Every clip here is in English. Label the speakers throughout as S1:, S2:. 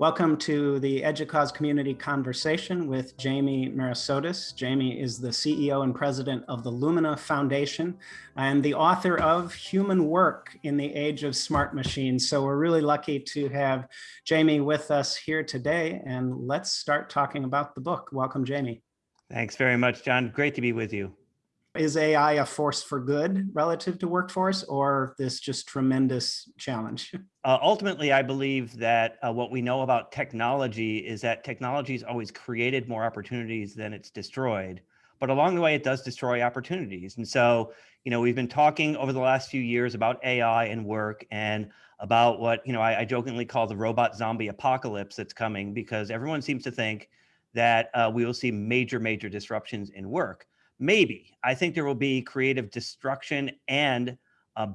S1: Welcome to the EDUCAUSE Community Conversation with Jamie Merisotis. Jamie is the CEO and president of the Lumina Foundation and the author of Human Work in the Age of Smart Machines. So we're really lucky to have Jamie with us here today and let's start talking about the book. Welcome, Jamie.
S2: Thanks very much, John. Great to be with you.
S1: Is AI a force for good relative to workforce or this just tremendous challenge?
S2: Uh, ultimately, I believe that uh, what we know about technology is that technology has always created more opportunities than it's destroyed. But along the way, it does destroy opportunities. And so, you know, we've been talking over the last few years about AI and work and about what, you know, I, I jokingly call the robot zombie apocalypse that's coming because everyone seems to think that uh, we will see major, major disruptions in work. Maybe. I think there will be creative destruction and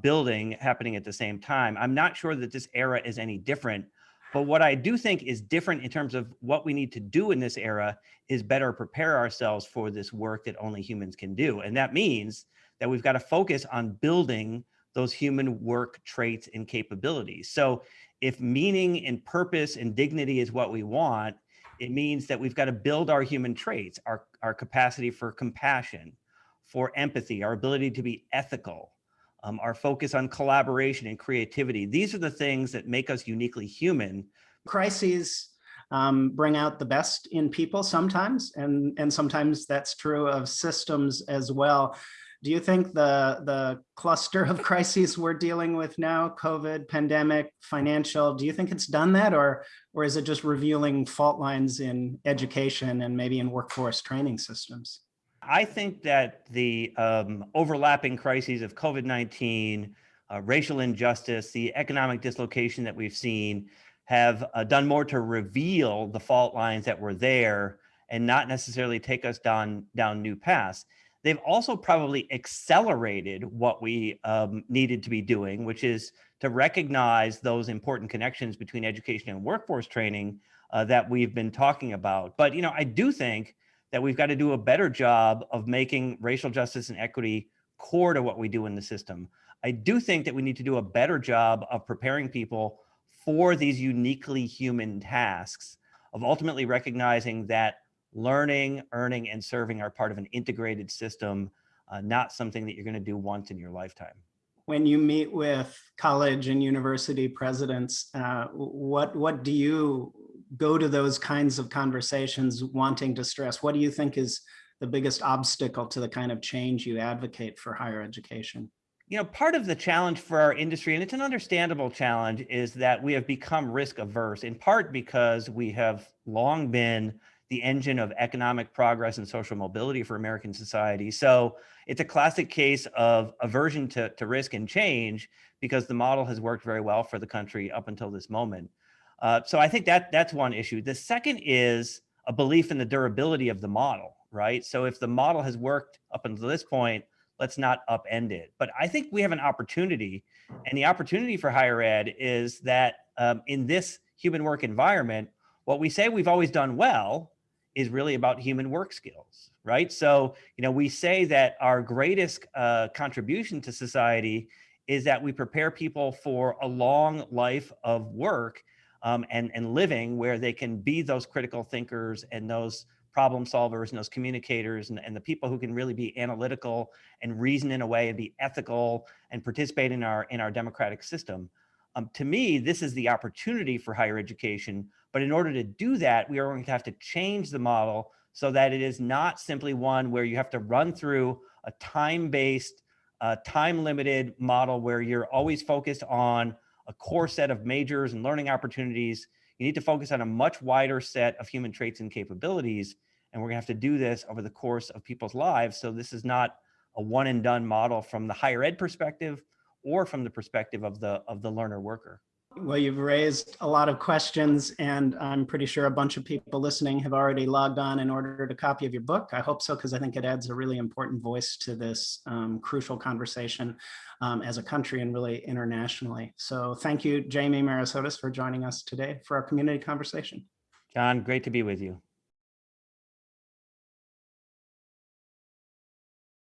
S2: building happening at the same time. I'm not sure that this era is any different, but what I do think is different in terms of what we need to do in this era is better prepare ourselves for this work that only humans can do. And that means that we've got to focus on building those human work traits and capabilities. So if meaning and purpose and dignity is what we want, it means that we've got to build our human traits, our, our capacity for compassion, for empathy, our ability to be ethical, um, our focus on collaboration and creativity. These are the things that make us uniquely human.
S1: Crises um, bring out the best in people sometimes, and, and sometimes that's true of systems as well. Do you think the, the cluster of crises we're dealing with now, COVID, pandemic, financial, do you think it's done that or, or is it just revealing fault lines in education and maybe in workforce training systems?
S2: I think that the um, overlapping crises of COVID-19, uh, racial injustice, the economic dislocation that we've seen have uh, done more to reveal the fault lines that were there and not necessarily take us down, down new paths they've also probably accelerated what we um, needed to be doing, which is to recognize those important connections between education and workforce training uh, that we've been talking about. But, you know, I do think that we've got to do a better job of making racial justice and equity core to what we do in the system. I do think that we need to do a better job of preparing people for these uniquely human tasks of ultimately recognizing that learning, earning, and serving are part of an integrated system, uh, not something that you're going to do once in your lifetime.
S1: When you meet with college and university presidents, uh, what what do you go to those kinds of conversations wanting to stress? What do you think is the biggest obstacle to the kind of change you advocate for higher education?
S2: You know, part of the challenge for our industry, and it's an understandable challenge, is that we have become risk averse, in part because we have long been the engine of economic progress and social mobility for American society. So it's a classic case of aversion to, to risk and change because the model has worked very well for the country up until this moment. Uh, so I think that that's one issue. The second is a belief in the durability of the model, right? So if the model has worked up until this point, let's not upend it. But I think we have an opportunity and the opportunity for higher ed is that um, in this human work environment, what we say we've always done well is really about human work skills, right? So, you know, we say that our greatest uh, contribution to society is that we prepare people for a long life of work um, and, and living where they can be those critical thinkers and those problem solvers and those communicators and, and the people who can really be analytical and reason in a way and be ethical and participate in our in our democratic system. Um, to me, this is the opportunity for higher education. But in order to do that, we are going to have to change the model so that it is not simply one where you have to run through a time-based, uh, time-limited model where you're always focused on a core set of majors and learning opportunities. You need to focus on a much wider set of human traits and capabilities. And we're gonna have to do this over the course of people's lives. So this is not a one and done model from the higher ed perspective, or from the perspective of the of the learner worker.
S1: Well, you've raised a lot of questions and I'm pretty sure a bunch of people listening have already logged on and ordered a copy of your book. I hope so, because I think it adds a really important voice to this um, crucial conversation um, as a country and really internationally. So thank you, Jamie Merisotis, for joining us today for our community conversation.
S2: John, great to be with you.